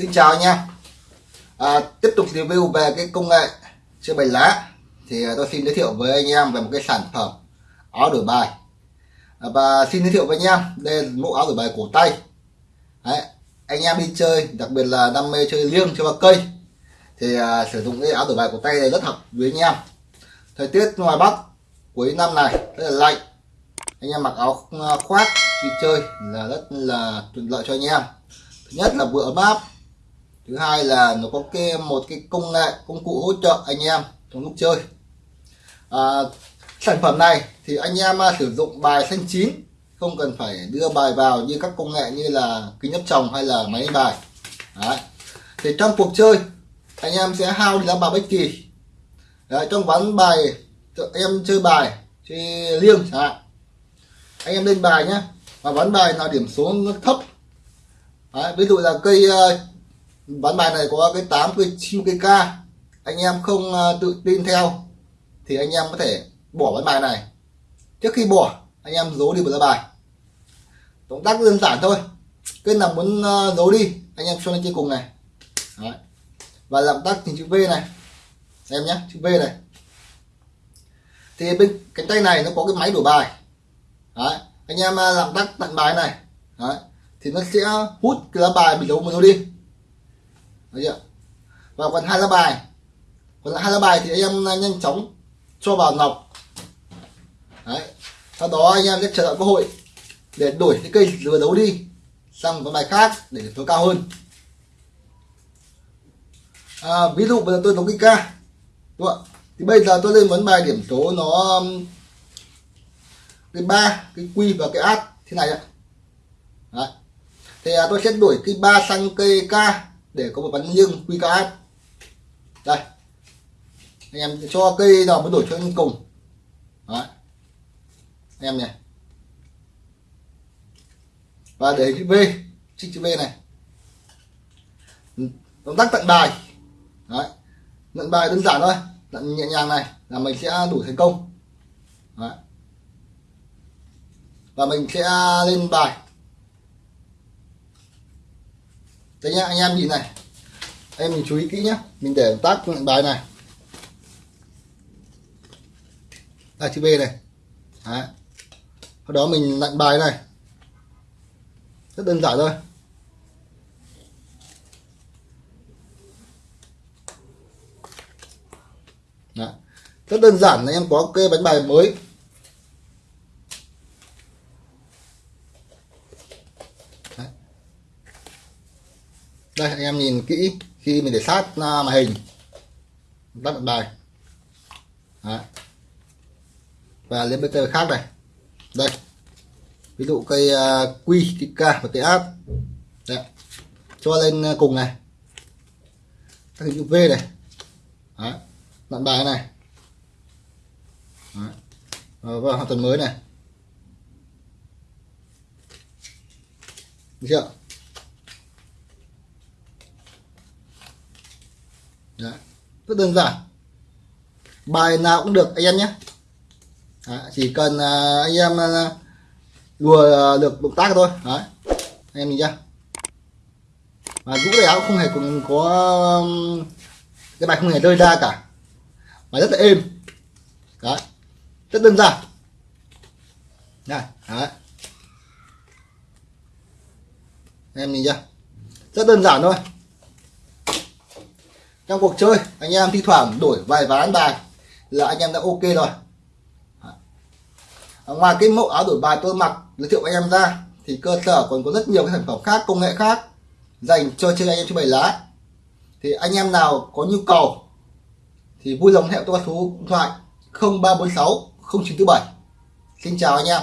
Xin chào anh em à, Tiếp tục review về cái công nghệ chơi bài lá. Thì à, tôi xin giới thiệu với anh em về một cái sản phẩm áo đổi bài. À, Và xin giới thiệu với anh em Đây là mẫu áo đổi bài cổ tay. Đấy, Anh em đi chơi đặc biệt là đam mê chơi liêng chơi ba cây Thì à, sử dụng cái áo đổi bài cổ tay này rất hợp với anh em. Thời tiết ngoài Bắc cuối năm này rất là lạnh. Anh em mặc áo à, khoác đi chơi là rất là thuận lợi cho anh em. Thứ nhất là vừa ấm áp thứ hai là nó có cái một cái công nghệ công cụ hỗ trợ anh em trong lúc chơi. À, sản phẩm này thì anh em à, sử dụng bài xanh chín không cần phải đưa bài vào như các công nghệ như là kính áp tròng hay là máy bài. Đấy. thì trong cuộc chơi anh em sẽ hao đi lá bài bất kỳ. Đấy, trong ván bài em chơi bài chơi liêng chẳng hạn. Anh em lên bài nhé và ván bài nào điểm số nó thấp. Đấy, ví dụ là cây à, ván bài này có cái 8 cây 9 cây K anh em không ờ, tự tin theo, thì anh em có thể bỏ ván bài này. Trước khi bỏ, anh em giấu đi một lá bài. Động tác đơn giản thôi. Cái nào muốn ờ, giấu đi, anh em cho lên trên cùng này. Đấy. và làm tác hình chữ V này. Em nhé chữ V này. Thì bên cánh tay này nó có cái máy đổi bài. Đấy. anh em ờ, làm tác tặng bài này. Đấy. Thì nó sẽ hút cái lá bài bị giấu mà giấu đi. Đấy chưa? và còn hai lá bài còn hai lá bài thì anh em nhanh chóng cho vào nọc Đấy. sau đó anh em sẽ chờ đợi cơ hội để đổi cái cây lừa đấu đi sang một bài khác để điểm số cao hơn à, ví dụ bây giờ tôi đấu cái ca đúng không? thì bây giờ tôi lên vấn bài điểm số nó um, cái ba cái quy và cái át thế này ạ Đấy thì à, tôi sẽ đổi cái ba sang cây K để có một bắn nhưng quy áp, đây. Anh em cho cây nào mới đổi cho anh cùng. Đấy. anh em này. Và để chữ V chữ chữ V này. Động tác tận bài. Đấy. nhận bài đơn giản thôi. Tận nhẹ nhàng này là mình sẽ đủ thành công. Đấy. và mình sẽ lên bài. Đây nhá, anh em nhìn này. Em mình chú ý kỹ nhé mình để tác bài này. Là chữ B này. Đấy. sau đó mình lặn bài này. Rất đơn giản thôi. Đấy. rất đơn giản là em có cái bánh bài mới. Đây anh em nhìn kỹ khi mình để sát màn hình. Tắt bài. Đấy. và lên bên cây khác này. Đây. Ví dụ cây uh, quy cây k và cây áp Đấy. cho lên à, cùng này. Các hình chữ v này. Đấy. bài này. Đấy. và hoàn toàn mới này. Được chưa Đấy rất đơn giản. Bài nào cũng được anh em nhé. Đấy. chỉ cần uh, anh em uh, đùa uh, được động tác thôi. Đấy. anh em nhìn chưa và rũ này áo không hề cũng có um, cái bài không hề rơi ra cả. Bài rất là êm. Đấy rất đơn giản. Này đấy. Em nhìn chưa rất đơn giản thôi trong cuộc chơi, anh em thi thoảng đổi vài ván bài là anh em đã ok rồi. À, ngoài cái mẫu áo đổi bài tôi mặc, giới thiệu anh em ra, thì cơ sở còn có rất nhiều cái sản phẩm khác, công nghệ khác dành cho chơi anh em chơi bài lá. Thì anh em nào có nhu cầu thì vui lòng hẹn tôi số điện thoại 0346 0947 xin chào anh em.